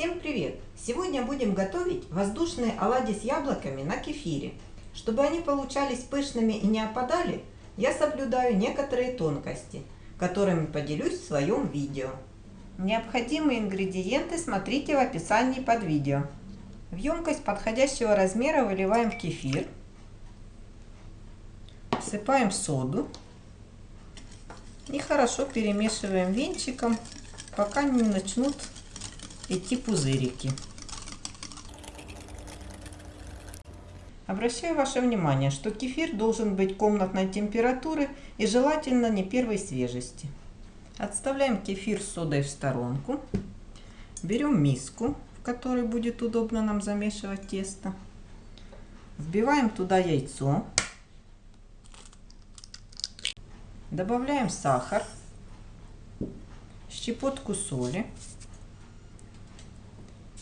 Всем привет! Сегодня будем готовить воздушные оладьи с яблоками на кефире. Чтобы они получались пышными и не опадали, я соблюдаю некоторые тонкости, которыми поделюсь в своем видео. Необходимые ингредиенты смотрите в описании под видео. В емкость подходящего размера выливаем кефир, всыпаем соду и хорошо перемешиваем венчиком, пока не начнут идти пузырики. Обращаю ваше внимание, что кефир должен быть комнатной температуры и желательно не первой свежести. Отставляем кефир с содой в сторонку. Берем миску, в которой будет удобно нам замешивать тесто. Вбиваем туда яйцо. Добавляем сахар, щепотку соли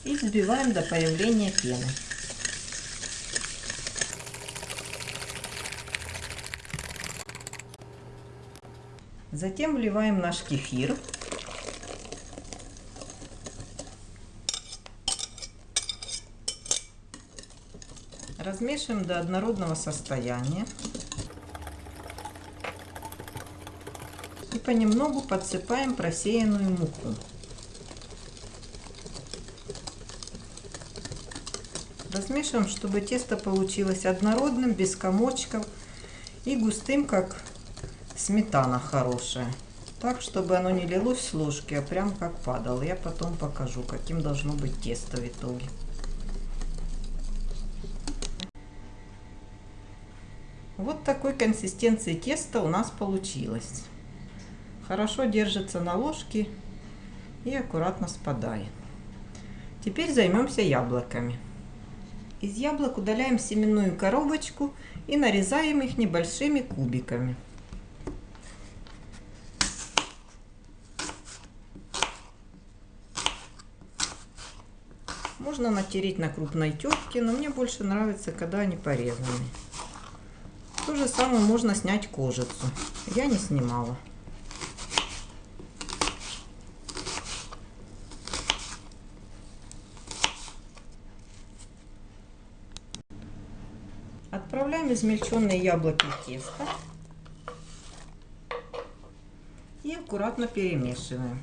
и взбиваем до появления пены. Затем вливаем наш кефир. Размешиваем до однородного состояния. И понемногу подсыпаем просеянную муку. Размешиваем, чтобы тесто получилось однородным, без комочков и густым, как сметана хорошая. Так, чтобы оно не лилось с ложки, а прям как падало. Я потом покажу, каким должно быть тесто в итоге. Вот такой консистенции теста у нас получилось. Хорошо держится на ложке и аккуратно спадает. Теперь займемся яблоками. Из яблок удаляем семенную коробочку и нарезаем их небольшими кубиками. Можно натереть на крупной терке, но мне больше нравится, когда они порезаны. То же самое можно снять кожицу. Я не снимала. Отправляем измельченные яблоки в тесто и аккуратно перемешиваем.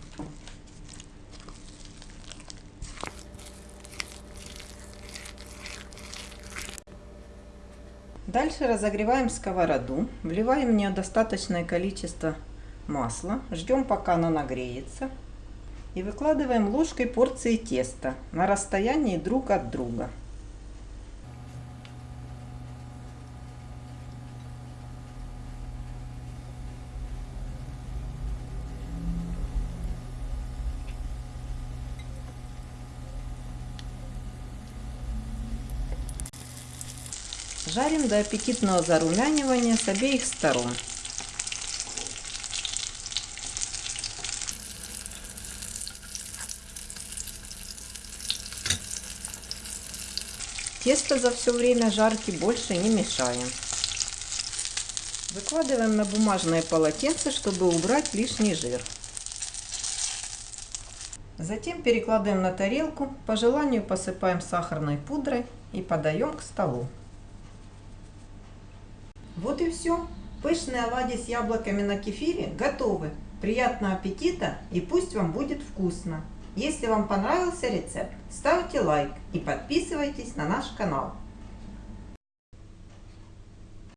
Дальше разогреваем сковороду, вливаем в нее достаточное количество масла, ждем пока оно нагреется и выкладываем ложкой порции теста на расстоянии друг от друга. Жарим до аппетитного зарумянивания с обеих сторон. Тесто за все время жарки больше не мешаем. Выкладываем на бумажное полотенце, чтобы убрать лишний жир. Затем перекладываем на тарелку, по желанию посыпаем сахарной пудрой и подаем к столу. Вот и все. Пышные оладьи с яблоками на кефире готовы. Приятного аппетита и пусть вам будет вкусно. Если вам понравился рецепт, ставьте лайк и подписывайтесь на наш канал.